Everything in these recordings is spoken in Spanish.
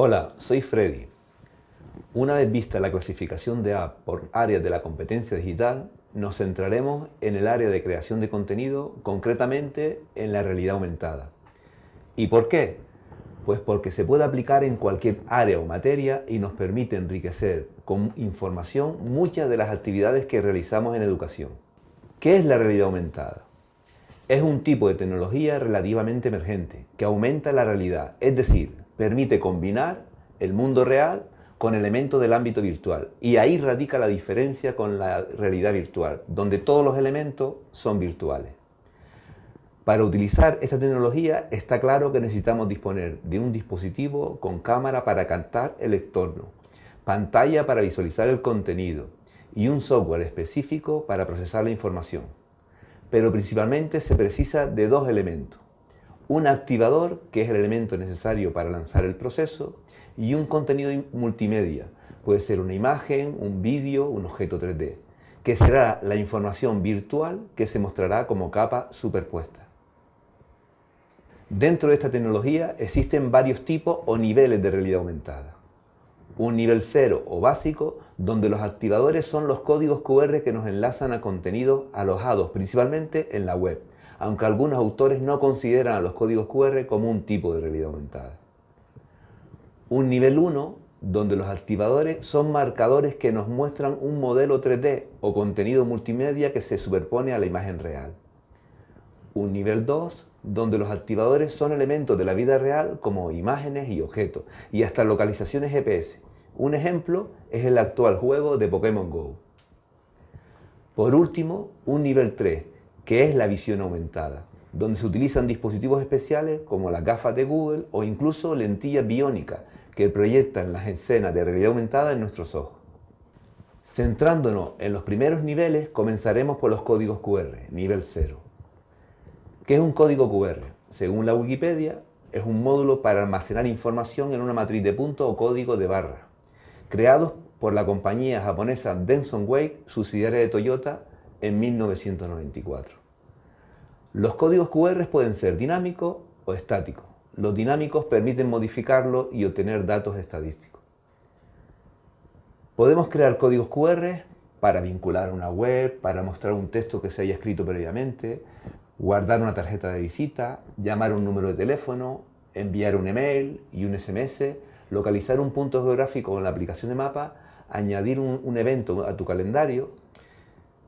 Hola, soy Freddy. Una vez vista la clasificación de app por áreas de la competencia digital, nos centraremos en el área de creación de contenido, concretamente en la realidad aumentada. ¿Y por qué? Pues porque se puede aplicar en cualquier área o materia y nos permite enriquecer con información muchas de las actividades que realizamos en educación. ¿Qué es la realidad aumentada? Es un tipo de tecnología relativamente emergente que aumenta la realidad, es decir, permite combinar el mundo real con elementos del ámbito virtual. Y ahí radica la diferencia con la realidad virtual, donde todos los elementos son virtuales. Para utilizar esta tecnología está claro que necesitamos disponer de un dispositivo con cámara para captar el entorno, pantalla para visualizar el contenido y un software específico para procesar la información. Pero principalmente se precisa de dos elementos. Un activador, que es el elemento necesario para lanzar el proceso, y un contenido multimedia. Puede ser una imagen, un vídeo, un objeto 3D, que será la información virtual que se mostrará como capa superpuesta. Dentro de esta tecnología existen varios tipos o niveles de realidad aumentada. Un nivel cero o básico, donde los activadores son los códigos QR que nos enlazan a contenidos alojados principalmente en la web, aunque algunos autores no consideran a los códigos QR como un tipo de realidad aumentada. Un nivel 1, donde los activadores son marcadores que nos muestran un modelo 3D o contenido multimedia que se superpone a la imagen real. Un nivel 2, donde los activadores son elementos de la vida real como imágenes y objetos, y hasta localizaciones GPS. Un ejemplo es el actual juego de Pokémon GO. Por último, un nivel 3, que es la visión aumentada, donde se utilizan dispositivos especiales como las gafas de Google o incluso lentillas biónicas que proyectan las escenas de realidad aumentada en nuestros ojos. Centrándonos en los primeros niveles, comenzaremos por los códigos QR, nivel 0. ¿Qué es un código QR? Según la Wikipedia, es un módulo para almacenar información en una matriz de puntos o código de barra, creados por la compañía japonesa Denson Wake, subsidiaria de Toyota, en 1994. Los códigos QR pueden ser dinámicos o estáticos. Los dinámicos permiten modificarlo y obtener datos estadísticos. Podemos crear códigos QR para vincular a una web, para mostrar un texto que se haya escrito previamente, guardar una tarjeta de visita, llamar un número de teléfono, enviar un email y un SMS, localizar un punto geográfico con la aplicación de mapa, añadir un, evento a tu calendario,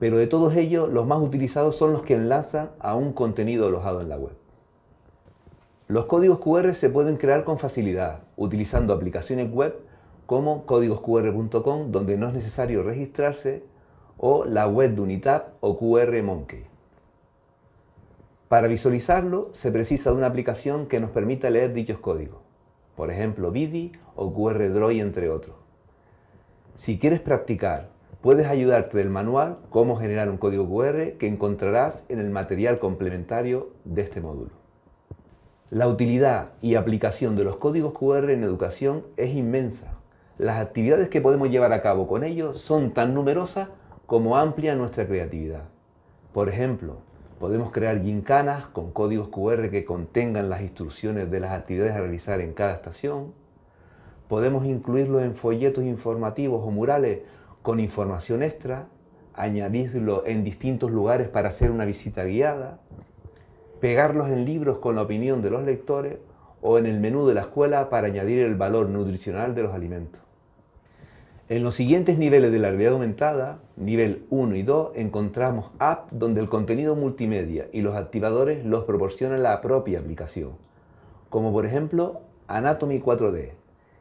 pero de todos ellos los más utilizados son los que enlazan a un contenido alojado en la web. Los códigos QR se pueden crear con facilidad utilizando aplicaciones web como códigosqr.com donde no es necesario registrarse o la web de Unitab o QR Monkey. Para visualizarlo se precisa de una aplicación que nos permita leer dichos códigos, por ejemplo Vidi o QR Droid entre otros. Si quieres practicar, puedes ayudarte del manual Cómo generar un código QR que encontrarás en el material complementario de este módulo. La utilidad y aplicación de los códigos QR en educación es inmensa. Las actividades que podemos llevar a cabo con ellos son tan numerosas como amplia nuestra creatividad. Por ejemplo, Podemos crear gincanas con códigos QR que contengan las instrucciones de las actividades a realizar en cada estación. Podemos incluirlo en folletos informativos o murales con información extra, añadirlo en distintos lugares para hacer una visita guiada, pegarlos en libros con la opinión de los lectores o en el menú de la escuela para añadir el valor nutricional de los alimentos. En los siguientes niveles de la realidad aumentada, nivel 1 y 2, encontramos apps donde el contenido multimedia y los activadores los proporciona la propia aplicación, como por ejemplo Anatomy 4D,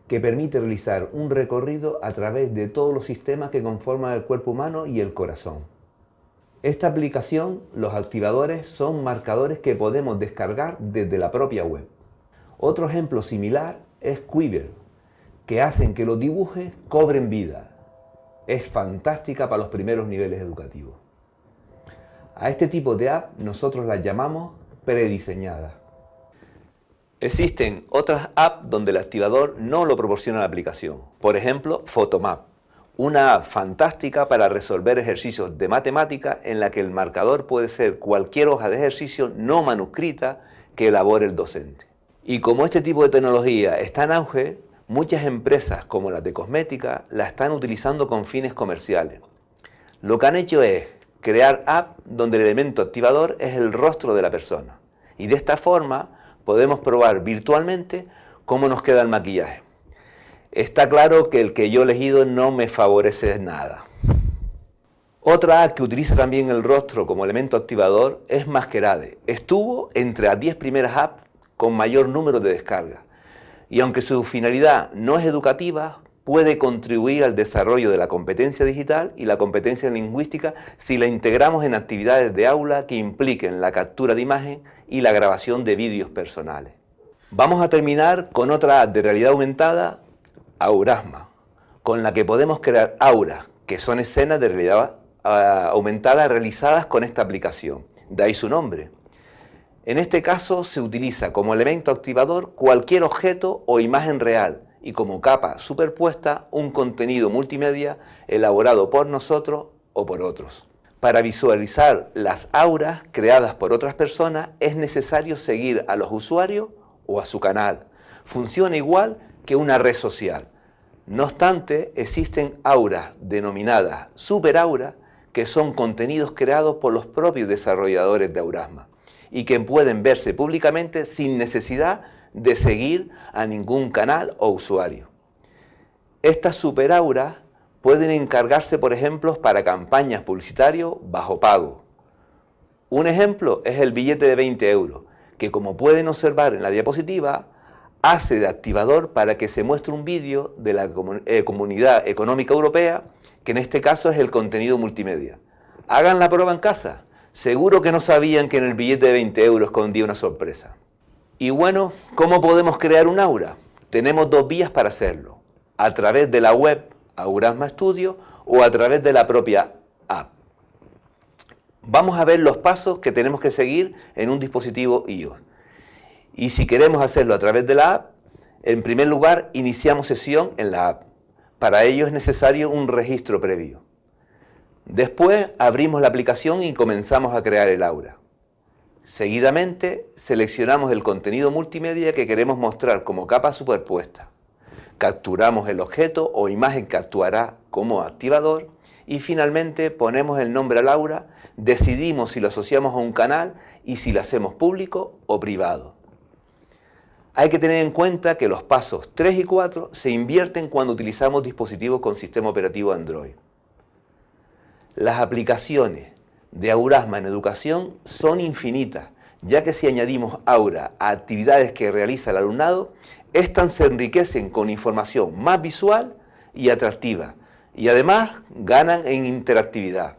que permite realizar un recorrido a través de todos los sistemas que conforman el cuerpo humano y el corazón. Esta aplicación, los activadores son marcadores que podemos descargar desde la propia web. Otro ejemplo similar es Quiver, que hacen que los dibujos cobren vida. Es fantástica para los primeros niveles educativos. A este tipo de app nosotros las llamamos prediseñadas. Existen otras apps donde el activador no lo proporciona la aplicación. Por ejemplo, Photomap, una app fantástica para resolver ejercicios de matemática en la que el marcador puede ser cualquier hoja de ejercicio no manuscrita que elabore el docente. Y como este tipo de tecnología está en auge, Muchas empresas, como las de cosmética, la están utilizando con fines comerciales. Lo que han hecho es crear app donde el elemento activador es el rostro de la persona. Y de esta forma podemos probar virtualmente cómo nos queda el maquillaje. Está claro que el que yo he elegido no me favorece nada. Otra que utiliza también el rostro como elemento activador es Masquerade. Estuvo entre las 10 primeras apps con mayor número de descargas y aunque su finalidad no es educativa, puede contribuir al desarrollo de la competencia digital y la competencia lingüística si la integramos en actividades de aula que impliquen la captura de imagen y la grabación de vídeos personales. Vamos a terminar con otra app de realidad aumentada, Aurasma, con la que podemos crear auras, que son escenas de realidad ah, aumentada realizadas con esta aplicación. De ahí su nombre. En este caso se utiliza como elemento activador cualquier objeto o imagen real y como capa superpuesta un contenido multimedia elaborado por nosotros o por otros. Para visualizar las auras creadas por otras personas es necesario seguir a los usuarios o a su canal. Funciona igual que una red social. No obstante, existen auras denominadas superauras que son contenidos creados por los propios desarrolladores de Aurasma y que pueden verse públicamente sin necesidad de seguir a ningún canal o usuario. Estas superauras pueden encargarse, por ejemplo, para campañas publicitarias bajo pago. Un ejemplo es el billete de 20 euros, que como pueden observar en la diapositiva, hace de activador para que se muestre un vídeo de la eh, Comunidad Económica Europea, que en este caso es el contenido multimedia. Hagan la prueba en casa Seguro que no sabían que en el billete de 20 euros escondía una sorpresa. Y bueno, ¿cómo podemos crear un aura? Tenemos dos vías para hacerlo. A través de la web Aurasma Studio o a través de la propia app. Vamos a ver los pasos que tenemos que seguir en un dispositivo iOS. Y si queremos hacerlo a través de la app, en primer lugar iniciamos sesión en la app. Para ello es necesario un registro previo. Después abrimos la aplicación y comenzamos a crear el aura. Seguidamente seleccionamos el contenido multimedia que queremos mostrar como capa superpuesta. Capturamos el objeto o imagen que actuará como activador y finalmente ponemos el nombre al aura, decidimos si lo asociamos a un canal y si lo hacemos público o privado. Hay que tener en cuenta que los pasos 3 y 4 se invierten cuando utilizamos dispositivos con sistema operativo Android. Las aplicaciones de Aurasma en educación son infinitas, ya que si añadimos Aura a actividades que realiza el alumnado, éstas se enriquecen con información más visual y atractiva, y además ganan en interactividad.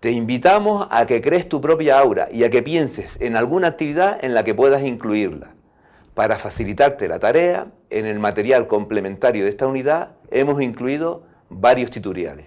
Te invitamos a que crees tu propia aura y a que pienses en alguna actividad en la que puedas incluirla. Para facilitarte la tarea, en el material complementario de esta unidad hemos incluido varios tutoriales.